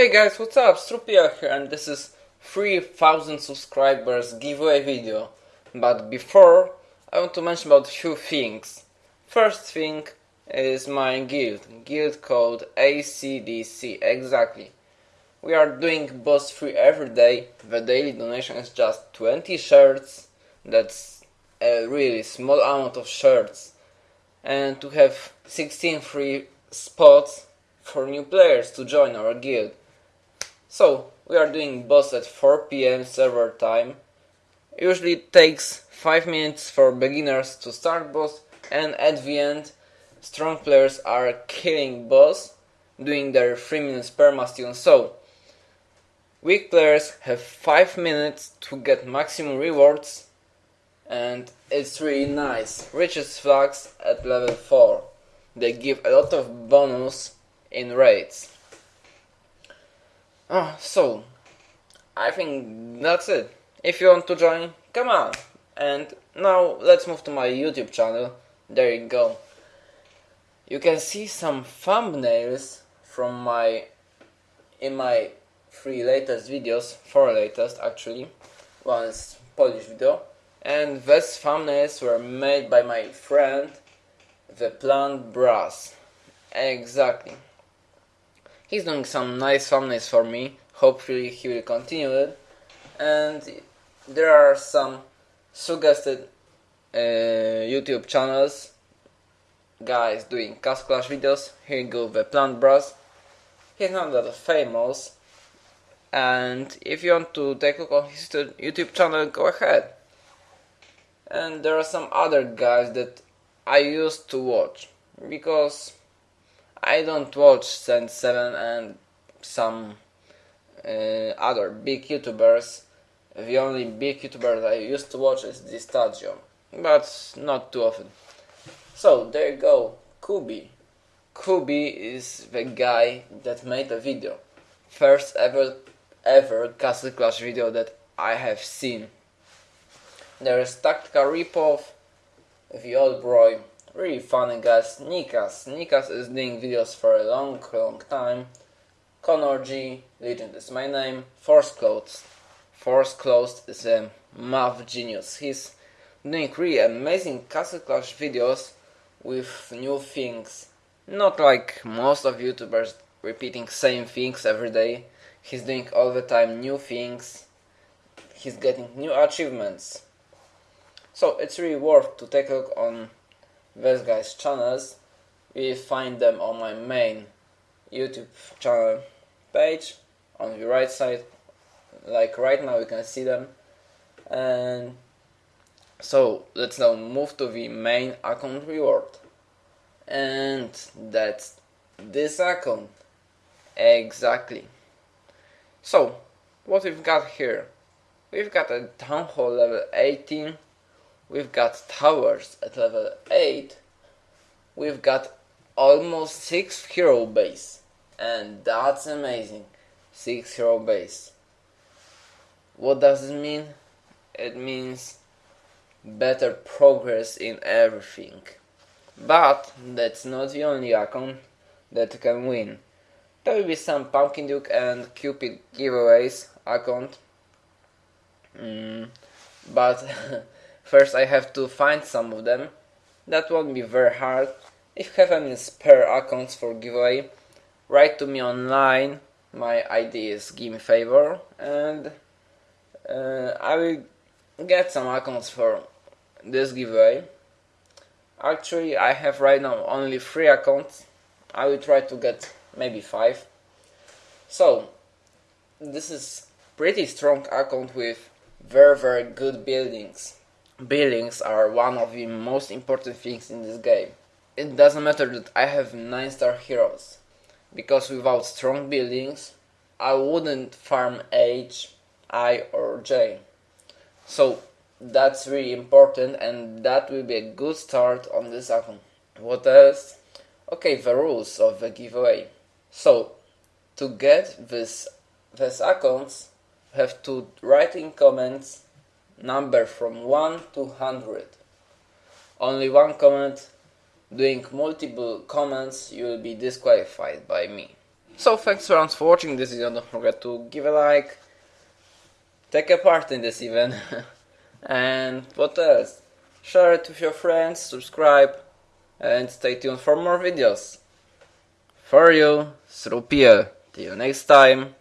Hey guys, what's up? Strupia here and this is 3000 subscribers giveaway video. But before, I want to mention about few things. First thing is my guild, guild called ACDC, exactly. We are doing boss free every day, the daily donation is just 20 shirts, that's a really small amount of shirts. And to have 16 free spots for new players to join our guild. So, we are doing boss at 4 pm server time. Usually it takes 5 minutes for beginners to start boss and at the end strong players are killing boss doing their 3 minutes permastune. So, weak players have 5 minutes to get maximum rewards and it's really nice. Richest flags at level 4. They give a lot of bonus in raids. Oh, so I think that's it. If you want to join, come on. And now let's move to my YouTube channel. There you go. You can see some thumbnails from my in my three latest videos, four latest actually. One is Polish video, and these thumbnails were made by my friend, the Plant Brass. Exactly. He's doing some nice thumbnails for me. Hopefully he will continue it. And there are some suggested uh, YouTube channels guys doing Castle Clash videos. Here go, the Plant Brass. He's not that famous. And if you want to take a look on his YouTube channel, go ahead. And there are some other guys that I used to watch because I don't watch Sense7 and some uh, other big YouTubers. The only big YouTuber I used to watch is Distadio, but not too often. So there you go, Kubi. Kubi is the guy that made the video. First ever ever Castle Clash video that I have seen. There is Tactical Ripoff, the old boy, Really funny guys. Nikas. Nikas is doing videos for a long, long time. Connor G. Legend is my name. Force Closed. Force Closed is a math genius. He's doing really amazing Castle Clash videos with new things. Not like most of YouTubers repeating same things every day. He's doing all the time new things. He's getting new achievements. So it's really worth to take a look on these guys channels. We find them on my main YouTube channel page. On the right side like right now you can see them. And so let's now move to the main account reward. And that's this account. Exactly. So what we've got here? We've got a town hall level 18 We've got towers at level 8. We've got almost 6 hero base. And that's amazing. 6 hero base. What does it mean? It means better progress in everything. But that's not the only account that can win. There will be some Pumpkin Duke and Cupid giveaways account. Mm, but First I have to find some of them. That won't be very hard. If you have any spare accounts for giveaway, write to me online. My ID is Gimme Favor and uh, I will get some accounts for this giveaway. Actually, I have right now only three accounts. I will try to get maybe five. So, this is pretty strong account with very very good buildings buildings are one of the most important things in this game. It doesn't matter that I have 9 star heroes, because without strong buildings, I wouldn't farm H, I or J. So that's really important and that will be a good start on this account. What else? Okay, the rules of the giveaway. So, to get this, these accounts, have to write in comments number from 1 to 100. Only one comment, doing multiple comments you will be disqualified by me. So thanks for for watching this video, don't forget to give a like, take a part in this event, and what else? Share it with your friends, subscribe, and stay tuned for more videos. For you, through PL. Till next time.